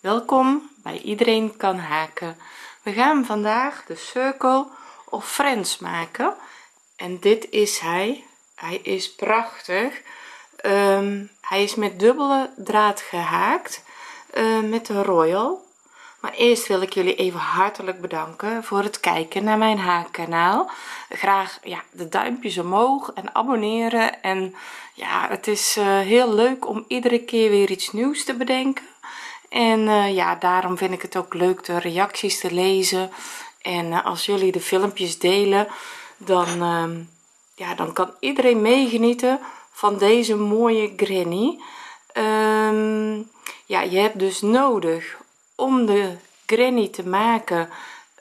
welkom bij iedereen kan haken. We gaan vandaag de circle of friends maken. En dit is hij. Hij is prachtig. Ehm, hij is met dubbele draad gehaakt uh, met de royal. Maar eerst wil ik jullie even hartelijk bedanken voor het kijken naar mijn haakkanaal graag ja de duimpjes omhoog en abonneren. En ja het is uh, heel leuk om iedere keer weer iets nieuws te bedenken en uh, ja daarom vind ik het ook leuk de reacties te lezen. En als jullie de filmpjes delen dan uh, ja dan kan iedereen meegenieten van deze mooie granny. Um, ja je hebt dus nodig om de granny te maken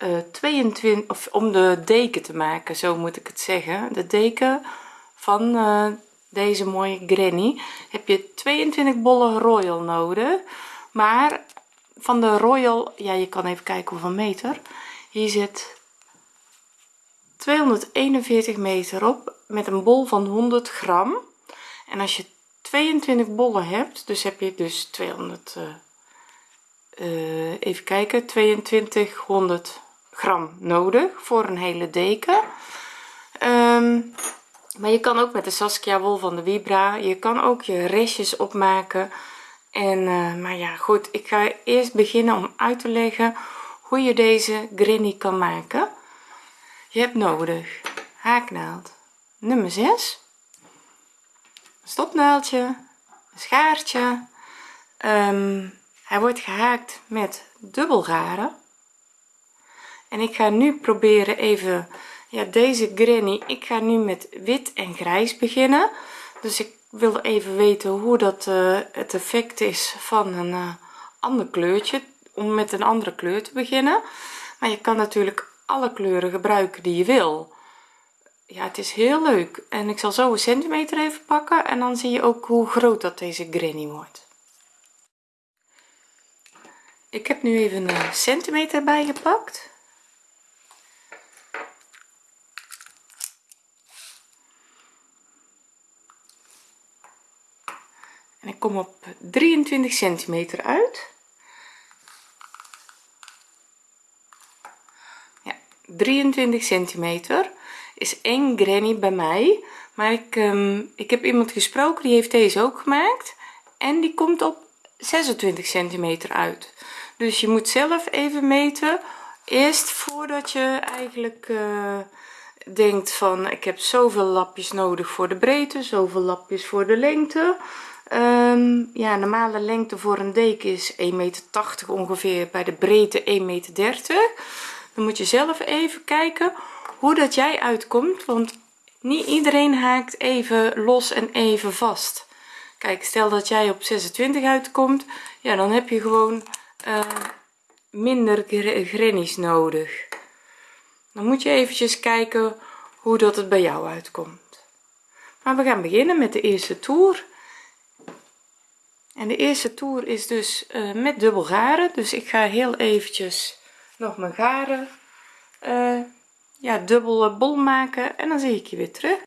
uh, eh, 22 of om de deken te maken zo moet ik het zeggen. De deken van deze mooie granny. Heb je 22 bollen royal nodig maar van de royal ja je kan even kijken hoeveel meter. Hier zit 241 meter op met een bol van 100 gram. En als je 22 bollen hebt dus heb je dus 200 uh, uh, even kijken 2200 gram nodig voor een hele deken. Um, maar je kan ook met de Saskia wol van de Vibra je kan ook je restjes opmaken en uh, maar ja goed ik ga eerst beginnen om uit te leggen hoe je deze granny kan maken. Je hebt nodig haaknaald nummer 6 stopnaaldje schaartje. Um, hij wordt gehaakt met dubbel garen en ik ga nu proberen even ja deze granny ik ga nu met wit en grijs beginnen. Dus ik wil even weten hoe dat uh, het effect is van een uh, ander kleurtje om met een andere kleur te beginnen. Maar je kan natuurlijk alle kleuren gebruiken die je wil. Ja het is heel leuk. En ik zal zo een centimeter even pakken en dan zie je ook hoe groot dat deze granny wordt. Ik heb nu even een centimeter bijgepakt en ik kom op 23 centimeter uit. Ja 23 centimeter is één granny bij mij. Maar ik um, ik heb iemand gesproken die heeft deze ook gemaakt. En die komt op 26 centimeter uit. Dus je moet zelf even meten. Eerst voordat je eigenlijk uh, denkt van ik heb zoveel lapjes nodig voor de breedte zoveel lapjes voor de lengte um, ja normale lengte voor een deken is 1,80 meter ongeveer bij de breedte 1,30 meter dan moet je zelf even kijken hoe dat jij uitkomt want niet iedereen haakt even los en even vast. Kijk stel dat jij op 26 uitkomt ja dan heb je gewoon uh, minder grannies nodig. Dan moet je eventjes kijken hoe dat het bij jou uitkomt. Maar we gaan beginnen met de eerste toer en de eerste toer is dus uh, met dubbel garen. Dus ik ga heel eventjes nog mijn garen uh, ja dubbel bol maken. En dan zie ik je weer terug.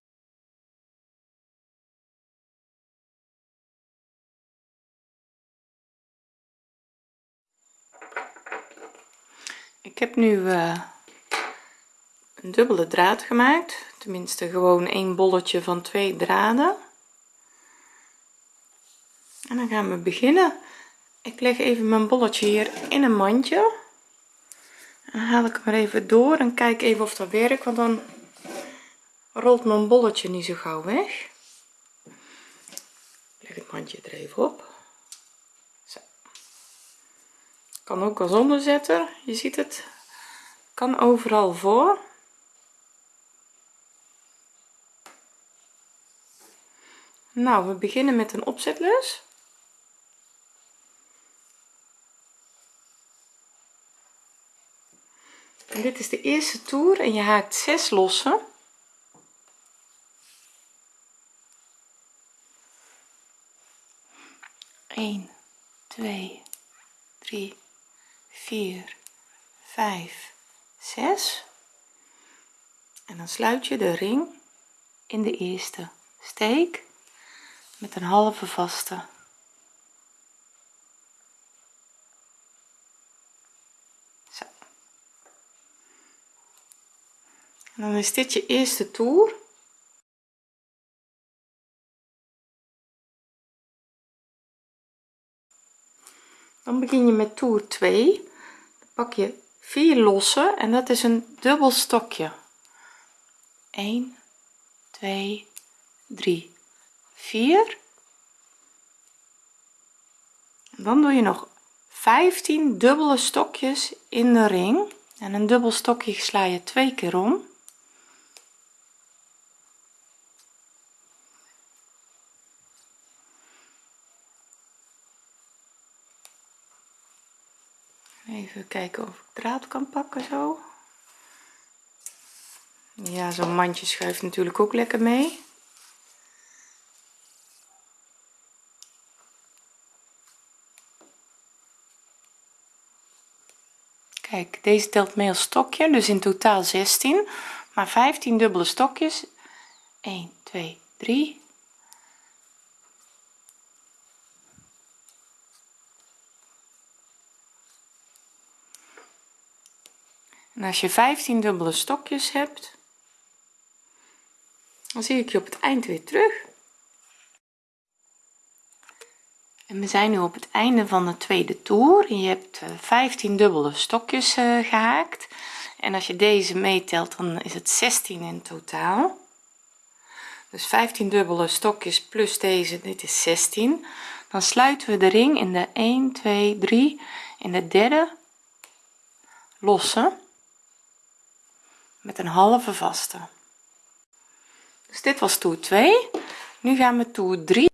Ik heb nu een dubbele draad gemaakt. Tenminste gewoon een bolletje van twee draden en dan gaan we beginnen. Ik leg even mijn bolletje hier in een mandje. Dan haal ik hem er even door en kijk even of dat werkt want dan rolt mijn bolletje niet zo gauw weg. Leg het mandje er even op. Zo. kan ook als onderzetter. Je ziet het. Kan overal voor. Nou we beginnen met een opzetlus dit is de eerste toer en je haakt 6 lossen Eén, twee, drie, vier, vijf, zes. En dan sluit je de ring in de eerste steek met een halve vaste en dan is dit je eerste toer. Dan begin je met toer 2 dan pak je 4 losse en dat is een dubbel stokje. 1 2 3 4 en dan doe je nog 15 dubbele stokjes in de ring. En een dubbel stokje sla je twee keer om even kijken of ik draad kan pakken zo. Ja zo'n mandje schuift natuurlijk ook lekker mee. Kijk deze telt mee als stokje dus in totaal 16 maar 15 dubbele stokjes. 1 2 3 en als je 15 dubbele stokjes hebt dan zie ik je op het eind weer terug. En we zijn nu op het einde van de tweede toer. Je hebt 15 dubbele stokjes uh, gehaakt. En als je deze meetelt dan is het 16 in totaal. Dus 15 dubbele stokjes plus deze dit is 16 dan sluiten we de ring in de 1 2 3 in de derde losse met een halve vaste. Dus dit was toer 2 nu gaan we toer 3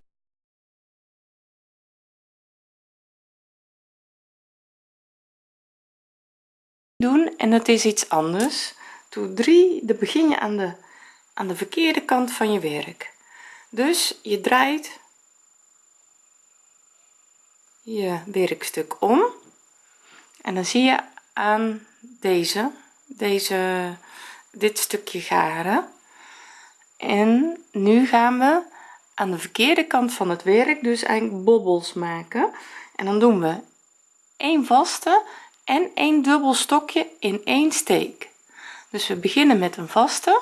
doen en dat is iets anders. Toer 3 dan begin je aan de aan de verkeerde kant van je werk. Dus je draait je werkstuk om. En dan zie je aan deze deze dit stukje garen. En nu gaan we aan de verkeerde kant van het werk dus eigenlijk bobbels maken. En dan doen we een vaste en een dubbel stokje in één steek. Dus we beginnen met een vaste.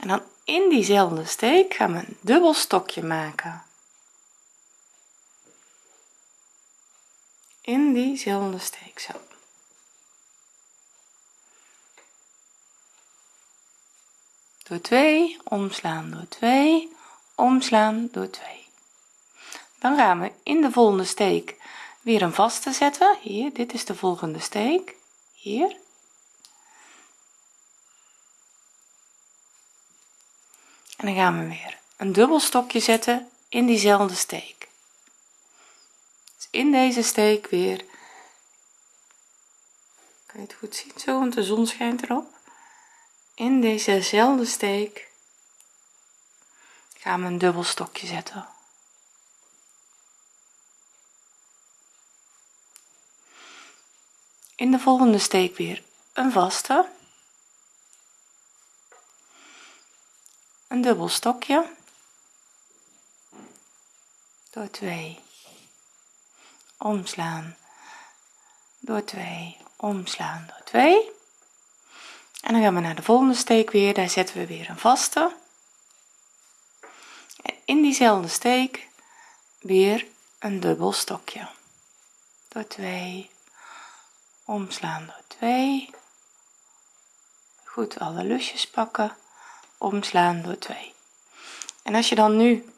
En dan in diezelfde steek gaan we een dubbel stokje maken. In diezelfde steek zo door 2 omslaan door 2 omslaan door 2 dan gaan we in de volgende steek weer een vaste zetten. Hier dit is de volgende steek. Hier. En dan gaan we weer een dubbel stokje zetten in diezelfde steek. Dus in deze steek weer. Kan je het goed zien zo want de zon schijnt erop in dezezelfde steek gaan we een dubbel stokje zetten. In de volgende steek weer een vaste. Een dubbel stokje. Door 2 omslaan. Door 2 omslaan. Door 2 en dan gaan we naar de volgende steek weer. Daar zetten we weer een vaste. En in diezelfde steek weer een dubbel stokje. Door 2 omslaan door 2 goed alle lusjes pakken. Omslaan door 2 en als je dan nu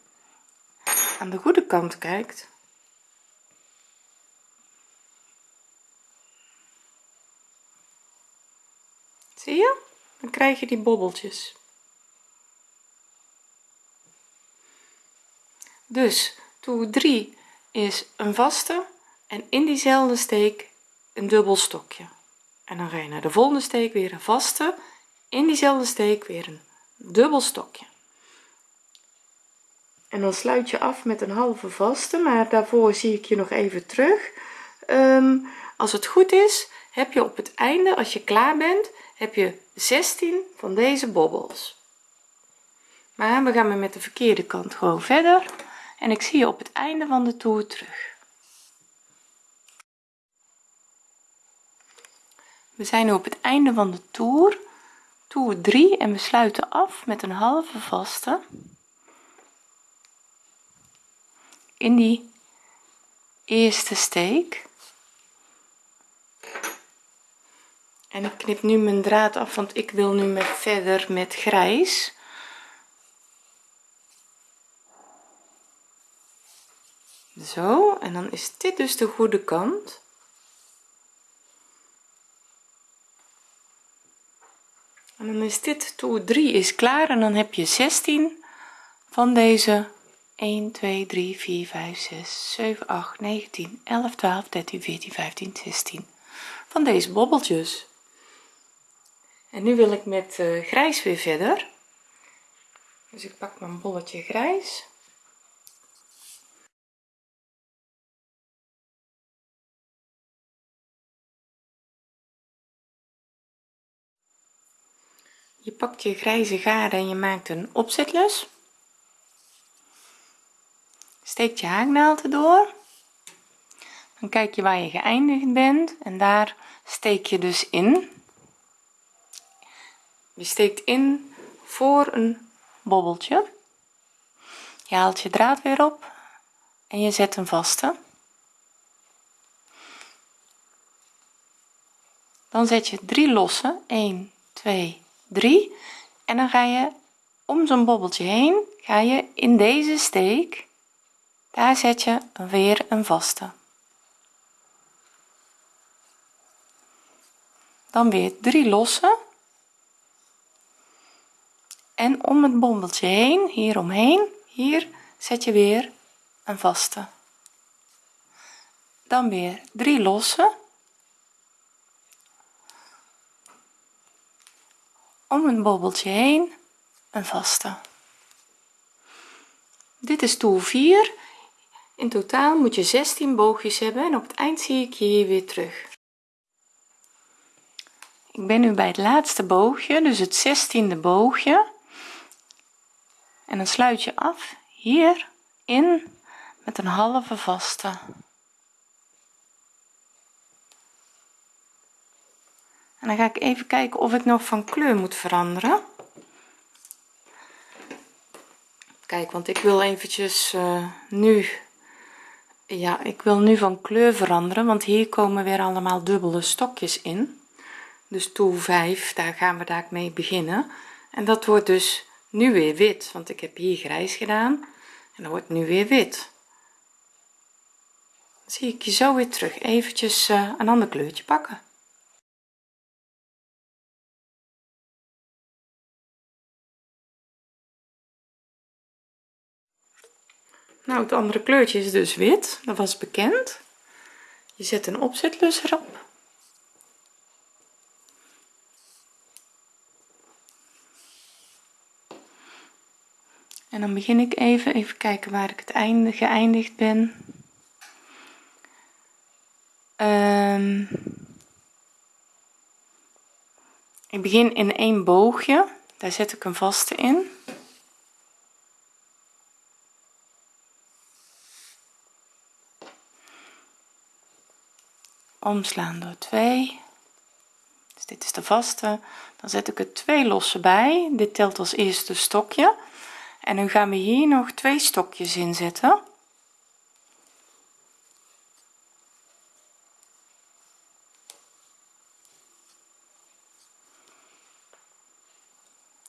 aan de goede kant kijkt zie je? Dan krijg je die bobbeltjes. Dus toer 3 is een vaste en in diezelfde steek een dubbel stokje. En dan ga je naar de volgende steek weer een vaste in diezelfde steek weer een dubbel stokje. En dan sluit je af met een halve vaste maar daarvoor zie ik je nog even terug. Um, als het goed is heb je op het einde als je klaar bent heb je 16 van deze bobbels maar we gaan weer met de verkeerde kant gewoon verder. En ik zie je op het einde van de toer terug. We zijn nu op het einde van de toer. Toer 3 en we sluiten af met een halve vaste. In die eerste steek en ik knip nu mijn draad af want ik wil nu met verder met grijs. Zo en dan is dit dus de goede kant. En dan is dit toer 3 is klaar en dan heb je 16 van deze. 1 2 3 4 5 6 7 8 9 10 11 12 13 14 15 16 van deze bobbeltjes en nu wil ik met uh, grijs weer verder. Dus ik pak mijn bolletje grijs. Je pakt je grijze garen en je maakt een opzetlus. Steekt je haaknaald erdoor. Dan kijk je waar je geëindigd bent en daar steek je dus in je steekt in voor een bobbeltje. Je haalt je draad weer op en je zet een vaste dan zet je drie losse. 1 2 3 en dan ga je om zo'n bobbeltje heen ga je in deze steek daar zet je weer een vaste. Dan weer drie losse en om het bobbeltje heen hier omheen hier zet je weer een vaste. Dan weer drie losse. Om een bobbeltje heen een vaste. Dit is toer 4 in totaal moet je 16 boogjes hebben en op het eind zie ik je hier weer terug. Ik ben nu bij het laatste boogje dus het 16e boogje en dan sluit je af hier in met een halve vaste. En dan ga ik even kijken of ik nog van kleur moet veranderen. Kijk want ik wil eventjes uh, nu ja ik wil nu van kleur veranderen want hier komen weer allemaal dubbele stokjes in. Dus toer 5 daar gaan we daar mee beginnen. En dat wordt dus nu weer wit want ik heb hier grijs gedaan. En dan wordt nu weer wit. Dan zie ik je zo weer terug eventjes uh, een ander kleurtje pakken. Nou het andere kleurtje is dus wit. Dat was bekend. Je zet een opzetlus erop en dan begin ik even even kijken waar ik het einde geëindigd ben. Um, ik begin in een boogje. Daar zet ik een vaste in. Omslaan door 2 dus dit is de vaste. Dan zet ik er twee losse bij. Dit telt als eerste stokje en nu gaan we hier nog twee stokjes in zetten.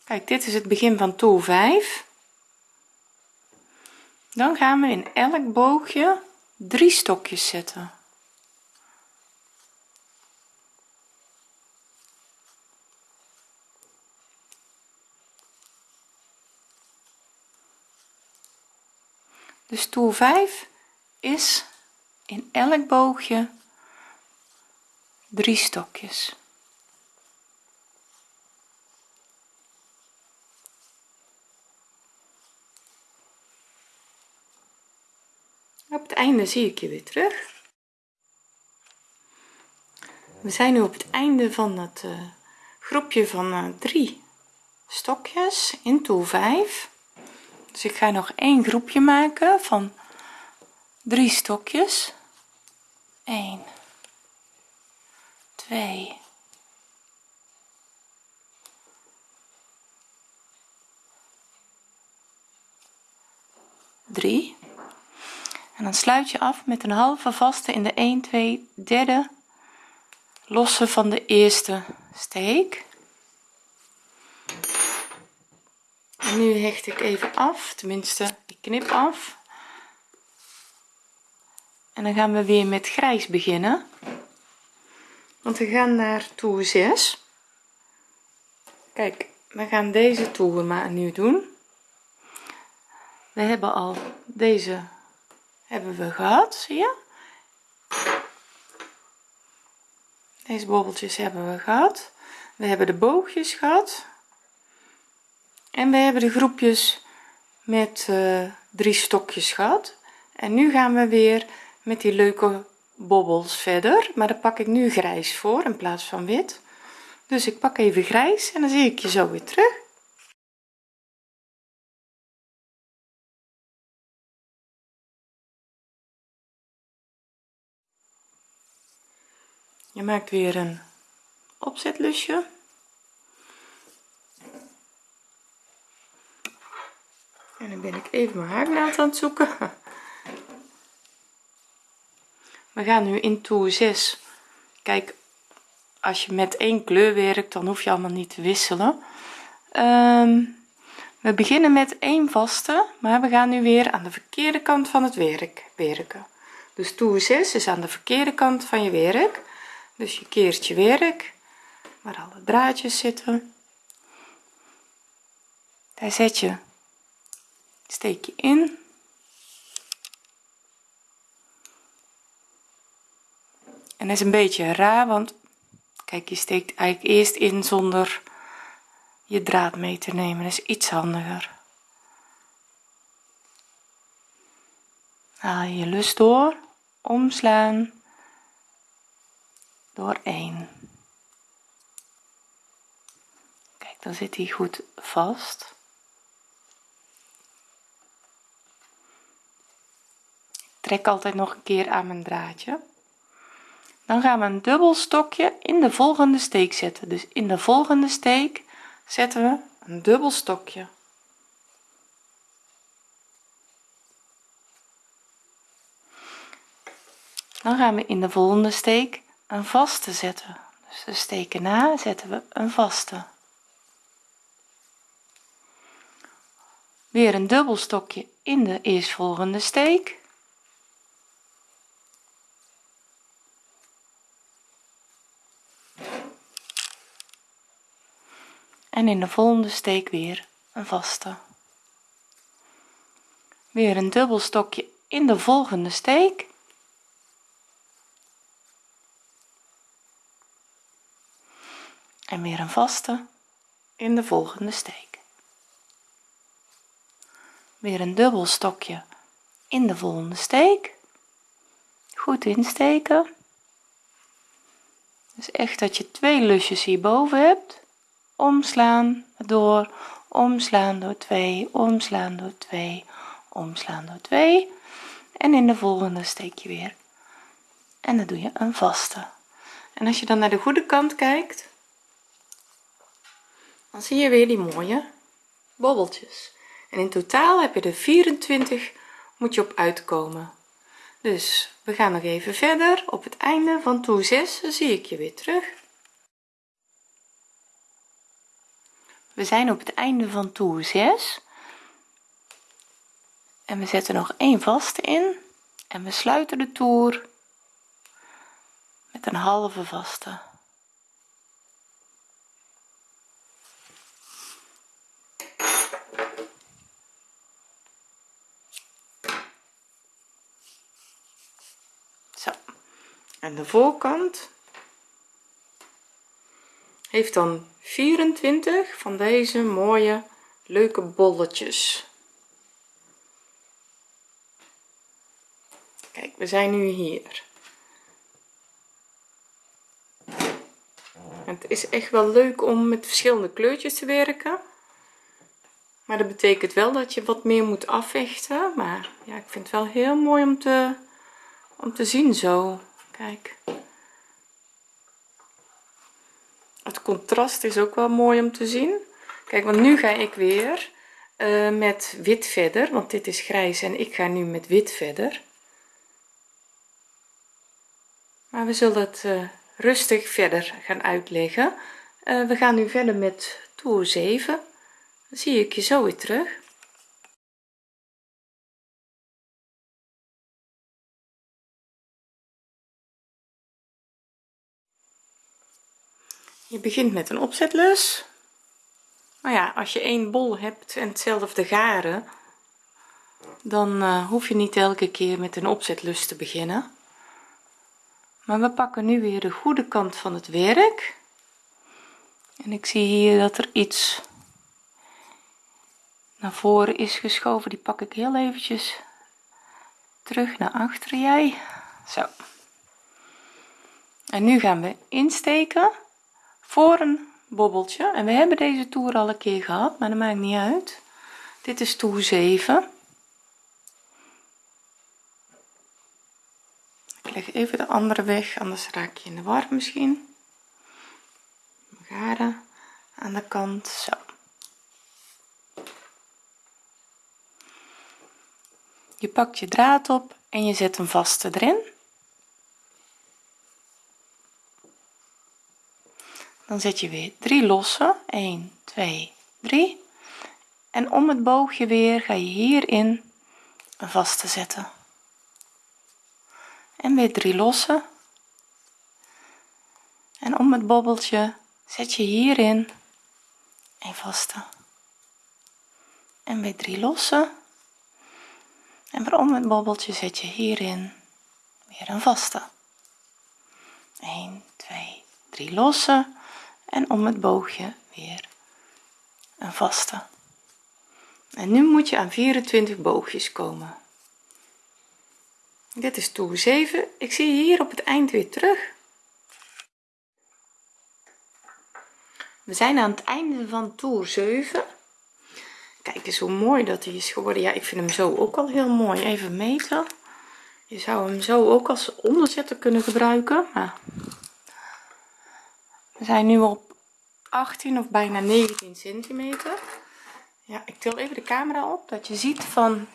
Kijk dit is het begin van toer 5 dan gaan we in elk boogje drie stokjes zetten dus toer 5 is in elk boogje drie stokjes. Op het einde zie ik je weer terug. We zijn nu op het einde van het uh, groepje van uh, drie stokjes in toer 5 dus ik ga nog één groepje maken van drie stokjes. 1 2 3 en dan sluit je af met een halve vaste in de 1 2 derde losse van de eerste steek. En nu hecht ik even af tenminste ik knip af. En dan gaan we weer met grijs beginnen. Want we gaan naar toer 6 kijk we gaan deze toer maar nu doen. We hebben al deze hebben we gehad zie je? Deze bobbeltjes hebben we gehad. We hebben de boogjes gehad en we hebben de groepjes met uh, drie stokjes gehad. En nu gaan we weer met die leuke bobbels verder. Maar daar pak ik nu grijs voor in plaats van wit. Dus ik pak even grijs en dan zie ik je zo weer terug. Je maakt weer een opzetlusje en dan ben ik even mijn haaknaald aan het zoeken. We gaan nu in toer 6 kijk als je met één kleur werkt dan hoef je allemaal niet te wisselen. Um, we beginnen met één vaste maar we gaan nu weer aan de verkeerde kant van het werk werken. Dus toer 6 is aan de verkeerde kant van je werk. Dus je keert je werk waar alle draadjes zitten. Daar zet je steek je in. En is een beetje raar want kijk je steekt eigenlijk eerst in zonder je draad mee te nemen. Is iets handiger. Haal je lus door. Omslaan. Door 1 kijk dan zit hij goed vast trek altijd nog een keer aan mijn draadje. Dan gaan we een dubbel stokje in de volgende steek zetten. Dus in de volgende steek zetten we een dubbel stokje. Dan gaan we in de volgende steek een vaste zetten. Dus de steken na zetten we een vaste. Weer een dubbel stokje in de eerstvolgende steek en in de volgende steek weer een vaste. Weer een dubbel stokje in de volgende steek. En weer een vaste in de volgende steek. Weer een dubbel stokje in de volgende steek. Goed insteken. Dus echt dat je twee lusjes hierboven hebt omslaan door omslaan door 2 omslaan door 2 omslaan door 2 en in de volgende steek je weer. En dan doe je een vaste. En als je dan naar de goede kant kijkt dan zie je weer die mooie bobbeltjes. En in totaal heb je er 24 moet je op uitkomen. Dus we gaan nog even verder. Op het einde van toer 6 zie ik je weer terug we zijn op het einde van toer 6 en we zetten nog een vaste in. En we sluiten de toer met een halve vaste. Zo. En de voorkant heeft dan 24 van deze mooie leuke bolletjes. Kijk we zijn nu hier. Het is echt wel leuk om met verschillende kleurtjes te werken. Maar dat betekent wel dat je wat meer moet afvechten. Maar ja ik vind het wel heel mooi om te om te zien zo. Kijk is ook wel mooi om te zien. Kijk want nu ga ik weer uh, met wit verder want dit is grijs en ik ga nu met wit verder. Maar we zullen het uh, rustig verder gaan uitleggen. Uh, we gaan nu verder met toer 7 dan zie ik je zo weer terug je begint met een opzetlus. Maar ja als je één bol hebt en hetzelfde garen dan uh, hoef je niet elke keer met een opzetlus te beginnen. Maar we pakken nu weer de goede kant van het werk. En ik zie hier dat er iets naar voren is geschoven. Die pak ik heel eventjes terug naar achter jij. Zo. En nu gaan we insteken voor een bobbeltje. En we hebben deze toer al een keer gehad maar dat maakt niet uit. Dit is toer 7 ik leg even de andere weg anders raak je in de war misschien. Garen aan de kant zo. Je pakt je draad op en je zet een vaste erin dan zet je weer drie losse. 1 2 3 en om het boogje weer ga je hierin een vaste zetten. En weer drie losse en om het bobbeltje zet je hierin een vaste. En weer drie losse en weer om het bobbeltje zet je hierin weer een vaste. 1 2 3 losse en om het boogje weer een vaste. En nu moet je aan 24 boogjes komen. Dit is toer 7 ik zie je hier op het eind weer terug. We zijn aan het einde van toer 7 kijk eens hoe mooi dat hij is geworden. Ja ik vind hem zo ook al heel mooi. Even meten. Je zou hem zo ook als onderzetter kunnen gebruiken we zijn nu op 18 of bijna 19 centimeter. Ja ik til even de camera op dat je ziet van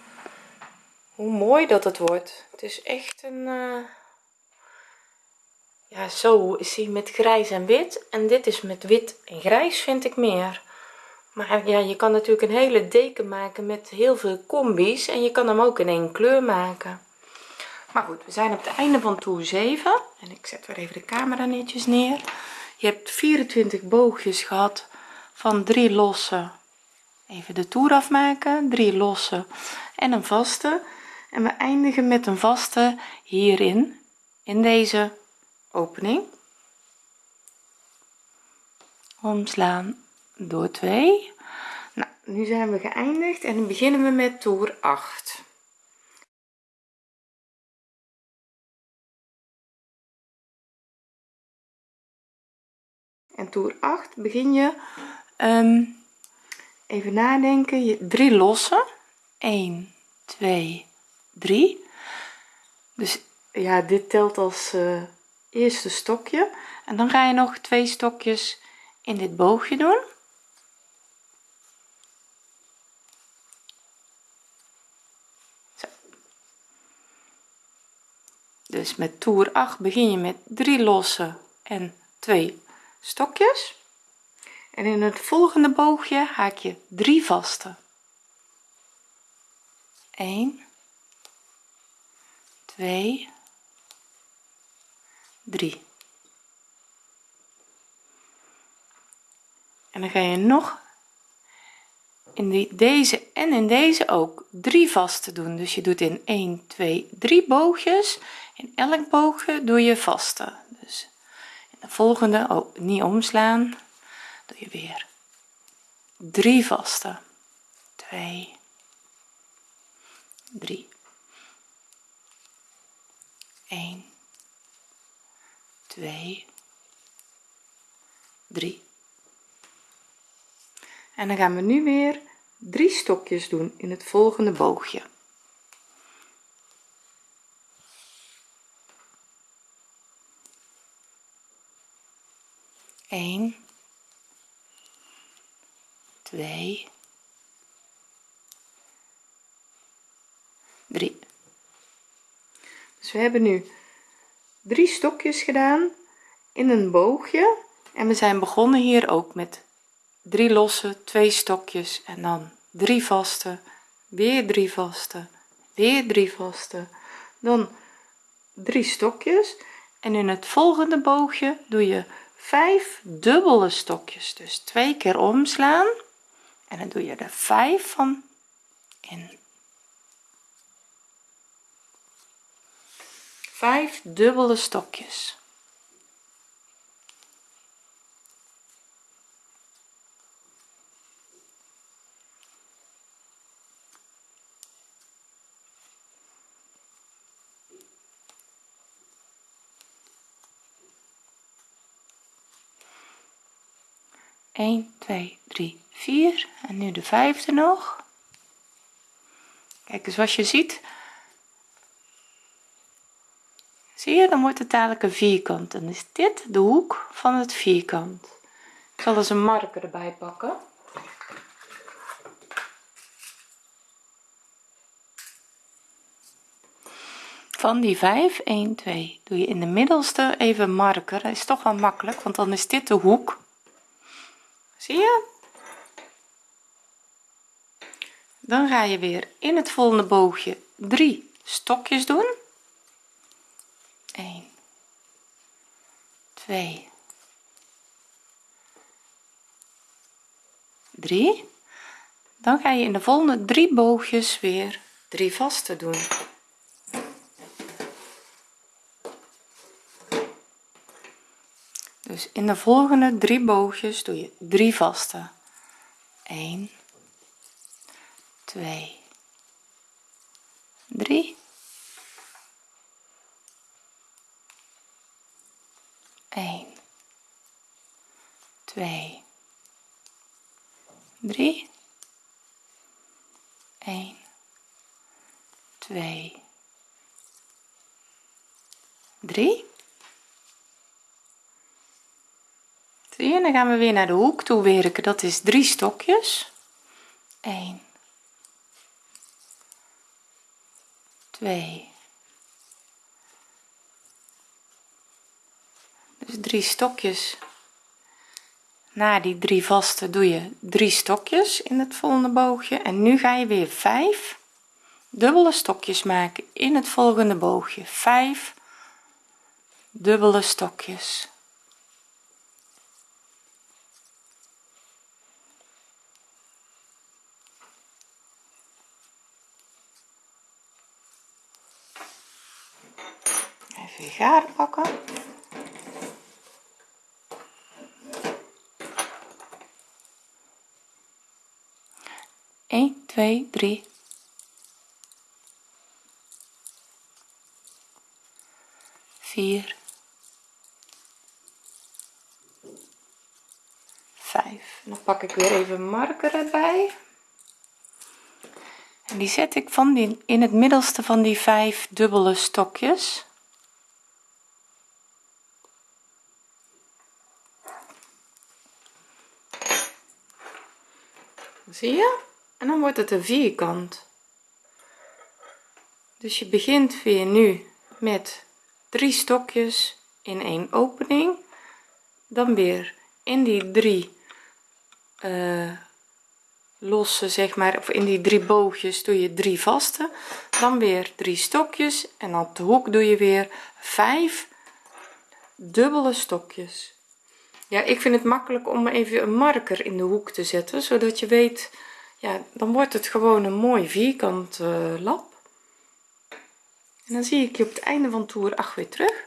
hoe mooi dat het wordt. Het is echt een uh, ja zo is hij met grijs en wit en dit is met wit en grijs vind ik meer. Maar ja je kan natuurlijk een hele deken maken met heel veel combi's en je kan hem ook in één kleur maken. Maar goed we zijn op het einde van toer 7 en ik zet weer even de camera netjes neer je hebt 24 boogjes gehad van drie losse. Even de toer afmaken. Drie losse en een vaste. En we eindigen met een vaste hierin in deze opening. Omslaan door 2 nou nu zijn we geëindigd en beginnen we met toer 8 en toer 8 begin je um, even nadenken. Je drie losse 1 2 3 dus ja dit telt als uh, eerste stokje. En dan ga je nog twee stokjes in dit boogje doen. Dus met toer 8 begin je met drie losse en twee stokjes. En in het volgende boogje haak je drie vaste. 1 2 3 en dan ga je nog in die, deze en in deze ook drie vaste doen. Dus je doet in 1 2 3 boogjes. In elk boogje doe je vaste. Dus de volgende oh, niet omslaan. Doe je weer. Drie vaste. 2 3 1 2 3 en dan gaan we nu weer drie stokjes doen in het volgende boogje Eén, twee, 3 dus we hebben nu drie stokjes gedaan in een boogje. En we zijn begonnen hier ook met drie losse twee stokjes en dan drie vaste weer drie vaste weer drie vaste. Dan drie stokjes. En in het volgende boogje doe je 5 dubbele stokjes. Dus twee keer omslaan. En dan doe je er 5 van in. 5 dubbele stokjes 1 2 3 4 en nu de vijfde nog. Kijk eens zoals je ziet. Zie je dan wordt het dadelijk een vierkant. En is dit de hoek van het vierkant. Ik zal eens een marker erbij pakken. Van die 5 1 2 doe je in de middelste even marker. Dat is toch wel makkelijk want dan is dit de hoek zie je? Dan ga je weer in het volgende boogje drie stokjes doen. 1 2 3 dan ga je in de volgende drie boogjes weer drie vaste doen dus in de volgende drie boogjes doe je drie vaste. 1 2 3 1 2 3 1 2 3 je dan gaan we weer naar de hoek toe werken. Dat is drie stokjes. 1 2 dus drie stokjes. Na die drie vaste doe je drie stokjes in het volgende boogje. En nu ga je weer 5 dubbele stokjes maken in het volgende boogje. 5 dubbele stokjes even garen pakken Eén, twee, drie, vier, vijf. dan pak ik weer even marker erbij. En die zet ik van die in het middelste van die vijf dubbele stokjes zie je? En dan wordt het een vierkant. Dus je begint weer nu met drie stokjes in een opening. Dan weer in die drie uh, losse zeg maar of in die drie boogjes doe je drie vaste. Dan weer drie stokjes en op de hoek doe je weer vijf dubbele stokjes ja ik vind het makkelijk om even een marker in de hoek te zetten zodat je weet ja dan wordt het gewoon een mooi vierkant uh, lap en dan zie ik je op het einde van toer 8 weer terug.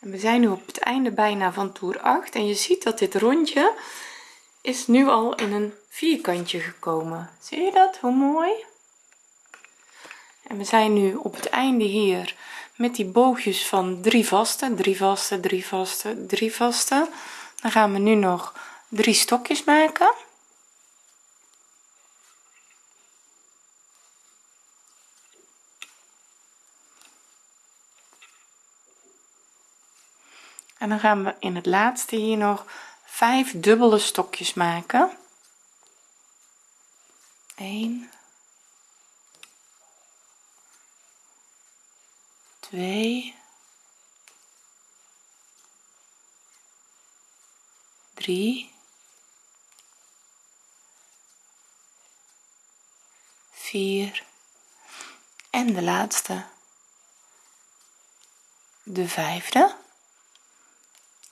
En we zijn nu op het einde bijna van toer 8 en je ziet dat dit rondje is nu al in een vierkantje gekomen. Zie je dat? Hoe mooi? En we zijn nu op het einde hier met die boogjes van drie vaste drie vaste drie vaste drie vaste. Dan gaan we nu nog drie stokjes maken. En dan gaan we in het laatste hier nog 5 dubbele stokjes maken. 1 2 3 4 en de laatste. De vijfde.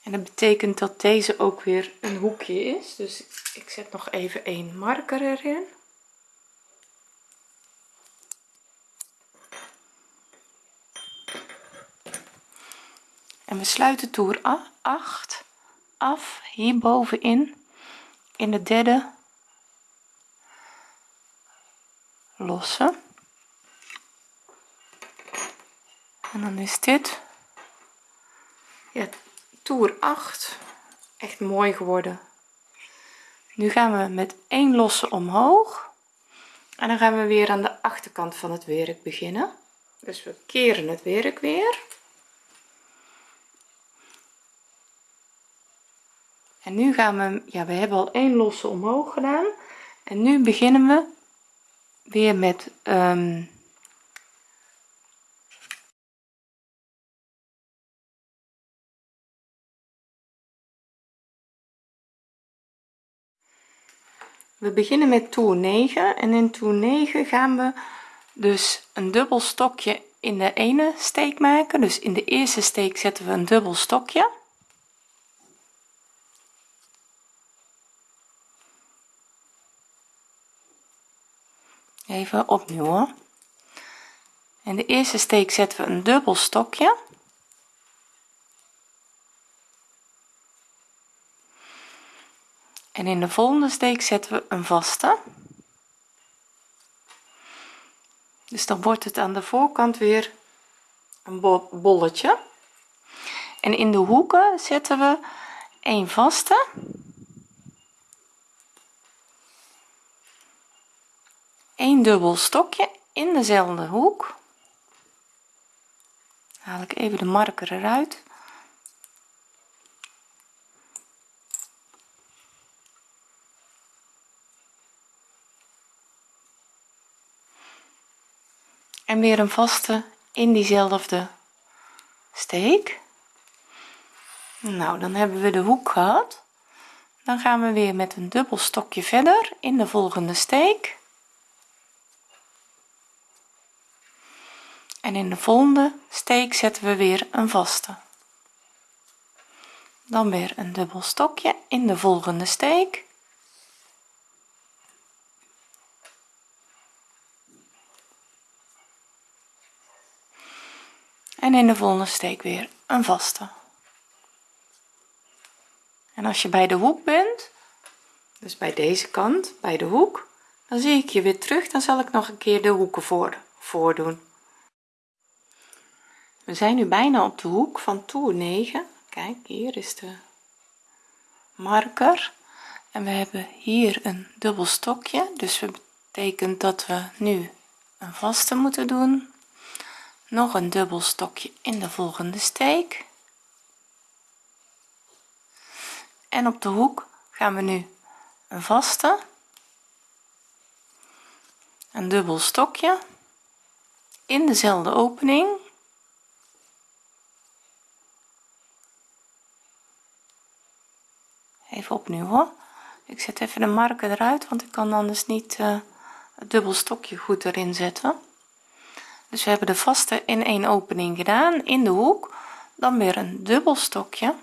En dat betekent dat deze ook weer een hoekje is. Dus ik zet nog even een marker erin en we sluiten toer 8 af hier bovenin in de derde losse. En dan is dit ja, toer 8 echt mooi geworden. Nu gaan we met één losse omhoog. En dan gaan we weer aan de achterkant van het werk beginnen. Dus we keren het werk weer en nu gaan we ja we hebben al één losse omhoog gedaan. En nu beginnen we weer met um, we beginnen met toer 9 en in toer 9 gaan we dus een dubbel stokje in de ene steek maken. Dus in de eerste steek zetten we een dubbel stokje even opnieuw hoor. in de eerste steek zetten we een dubbel stokje. En in de volgende steek zetten we een vaste. Dus dan wordt het aan de voorkant weer een bolletje. En in de hoeken zetten we een vaste een dubbel stokje in dezelfde hoek. Haal ik even de marker eruit. En weer een vaste in diezelfde steek. Nou dan hebben we de hoek gehad. Dan gaan we weer met een dubbel stokje verder in de volgende steek en in de volgende steek zetten we weer een vaste. Dan weer een dubbel stokje in de volgende steek. En in de volgende steek weer een vaste. En als je bij de hoek bent dus bij deze kant bij de hoek dan zie ik je weer terug. Dan zal ik nog een keer de hoeken voor voordoen we zijn nu bijna op de hoek van toer 9 kijk hier is de marker. En we hebben hier een dubbel stokje. Dus dat betekent dat we nu een vaste moeten doen. Nog een dubbel stokje in de volgende steek. En op de hoek gaan we nu een vaste. Een dubbel stokje. In dezelfde opening even opnieuw hoor. Ik zet even de marker eruit want ik kan anders niet uh, het dubbel stokje goed erin zetten. Dus we hebben de vaste in één opening gedaan in de hoek. Dan weer een dubbel stokje.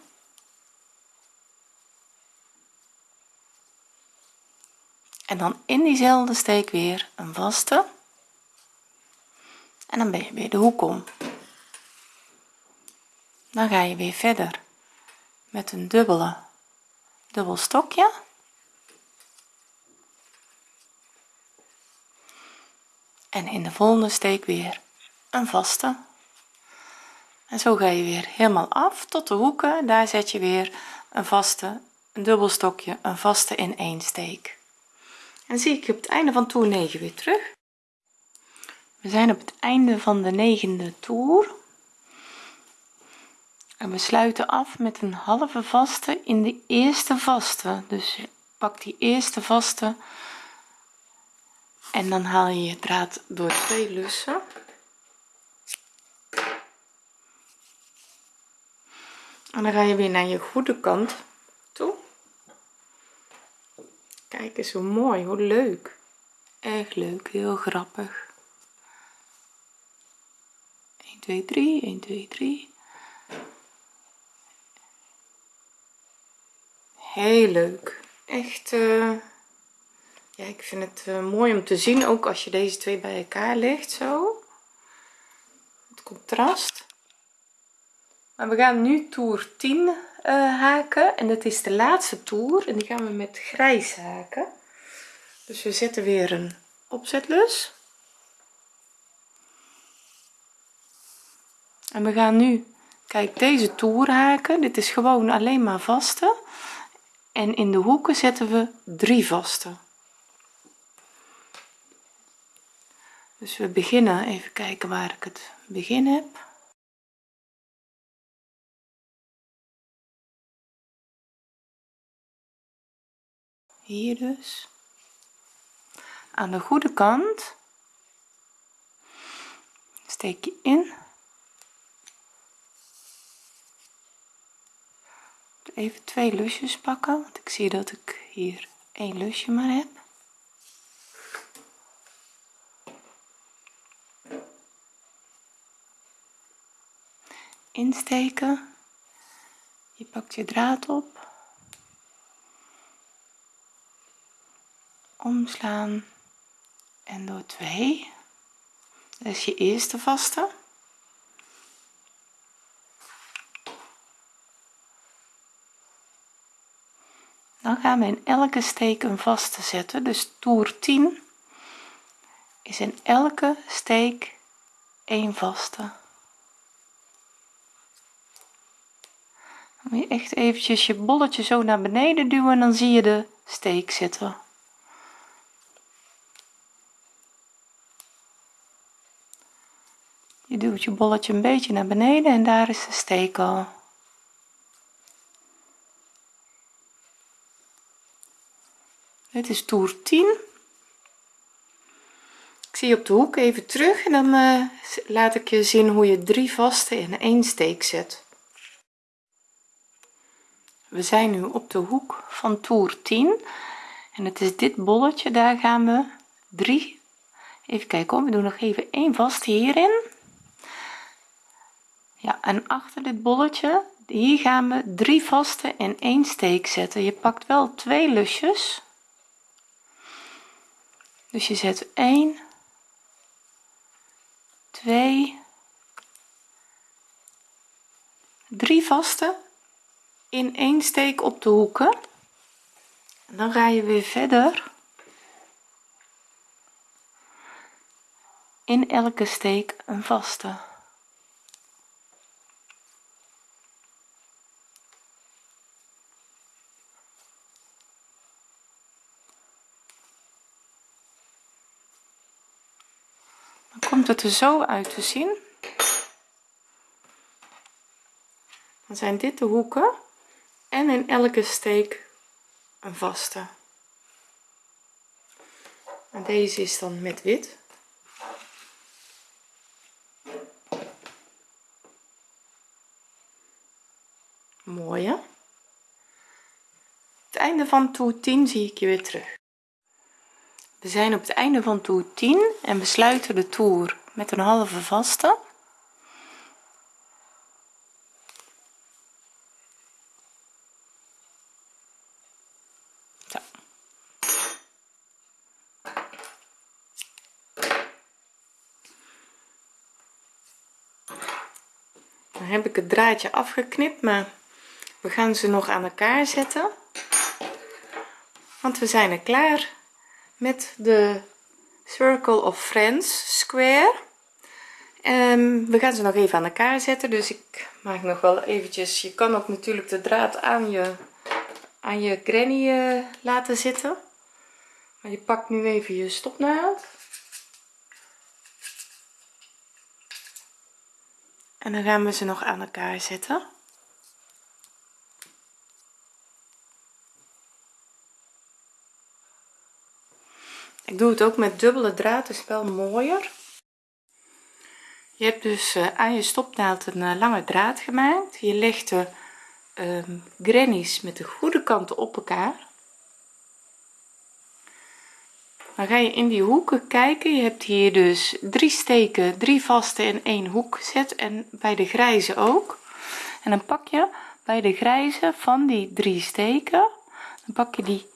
En dan in diezelfde steek weer een vaste. En dan ben je weer de hoek om. Dan ga je weer verder met een dubbele dubbel stokje. En in de volgende steek weer een vaste. En zo ga je weer helemaal af tot de hoeken. Daar zet je weer een vaste een dubbel stokje een vaste in één steek. En zie ik op het einde van toer 9 weer terug. We zijn op het einde van de negende toer en we sluiten af met een halve vaste in de eerste vaste. Dus pak die eerste vaste en dan haal je je draad door twee lussen. En dan ga je weer naar je goede kant toe. Kijk eens hoe mooi hoe leuk. Erg leuk heel grappig. 1 2 3 1 2 3 heel leuk. Echt uh, ja ik vind het uh, mooi om te zien ook als je deze twee bij elkaar legt zo. Het contrast. Maar we gaan nu toer 10 uh, haken. En dat is de laatste toer. En die gaan we met grijs haken. Dus we zetten weer een opzetlus. En we gaan nu kijk deze toer haken. Dit is gewoon alleen maar vaste en in de hoeken zetten we drie vaste dus we beginnen even kijken waar ik het begin heb. Hier dus. Aan de goede kant steek je in even twee lusjes pakken want ik zie dat ik hier één lusje maar heb. Insteken. Je pakt je draad op. Omslaan. En door 2 dat is je eerste vaste dan gaan we in elke steek een vaste zetten. Dus toer 10 is in elke steek een vaste. Moet je echt eventjes je bolletje zo naar beneden duwen dan zie je de steek zitten. Je duwt je bolletje een beetje naar beneden en daar is de steek al dit is toer 10 ik zie je op de hoek even terug en dan uh, laat ik je zien hoe je drie vaste in één steek zet. We zijn nu op de hoek van toer 10 en het is dit bolletje daar gaan we. Drie. Even kijken we doen nog even één vast hierin. Ja en achter dit bolletje hier gaan we drie vaste in één steek zetten. Je pakt wel twee lusjes dus je zet 1 2 3 vaste in één steek op de hoeken. En dan ga je weer verder in elke steek een vaste komt het zo uit te zien. Dan zijn dit de hoeken en in elke steek een vaste. En deze is dan met wit. Mooi hè het einde van toer 10 zie ik je weer terug. We zijn op het einde van toer 10 en we sluiten de toer met een halve vaste. Dan heb ik het draadje afgeknipt maar we gaan ze nog aan elkaar zetten. Want we zijn er klaar met de circle of friends square. Ehm, we gaan ze nog even aan elkaar zetten dus ik maak nog wel eventjes je kan ook natuurlijk de draad aan je aan je granny uh, laten zitten. Maar je pakt nu even je stopnaald. En dan gaan we ze nog aan elkaar zetten ik doe het ook met dubbele draad is wel mooier. Je hebt dus uh, aan je stopnaald een uh, lange draad gemaakt. Je legt de um, grannies met de goede kanten op elkaar. Dan ga je in die hoeken kijken. Je hebt hier dus drie steken drie vaste in één hoek gezet. En bij de grijze ook. En dan pak je bij de grijze van die drie steken dan pak je die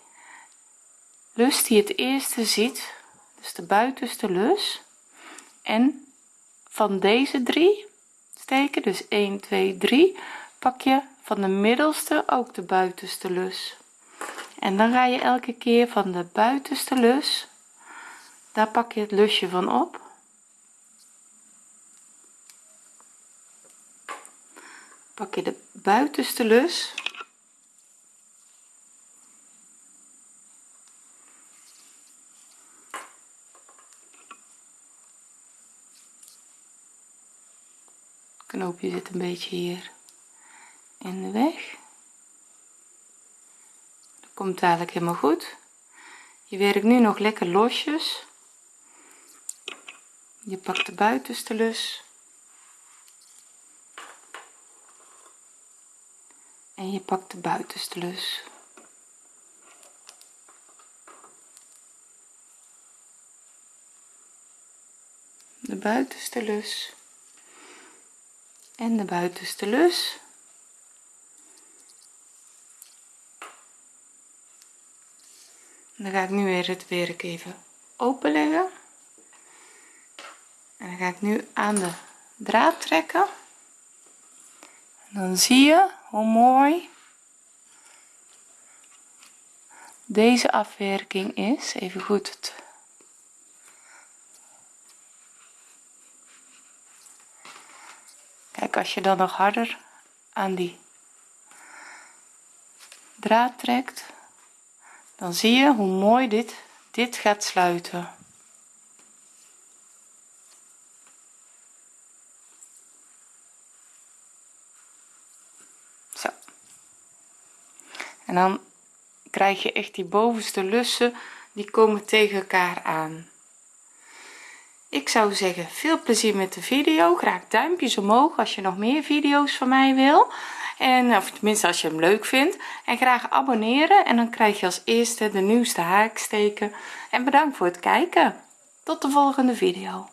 lus die het eerste ziet dus de buitenste lus. En van deze drie steken dus 1 2 3 pak je van de middelste ook de buitenste lus. En dan ga je elke keer van de buitenste lus daar pak je het lusje van op. Pak je de buitenste lus knoopje zit een beetje hier in de weg. Dat komt dadelijk helemaal goed. Je werkt nu nog lekker losjes. Je pakt de buitenste lus. En je pakt de buitenste lus. De buitenste lus en de buitenste lus. Dan ga ik nu weer het werk even openleggen. En dan ga ik nu aan de draad trekken. En dan zie je hoe mooi deze afwerking is. Even goed kijk als je dan nog harder aan die draad trekt dan zie je hoe mooi dit dit gaat sluiten. Zo. En dan krijg je echt die bovenste lussen die komen tegen elkaar aan ik zou zeggen veel plezier met de video. Graag duimpjes omhoog als je nog meer video's van mij wil. En of tenminste als je hem leuk vindt. En graag abonneren. En dan krijg je als eerste de nieuwste haaksteken. En bedankt voor het kijken. Tot de volgende video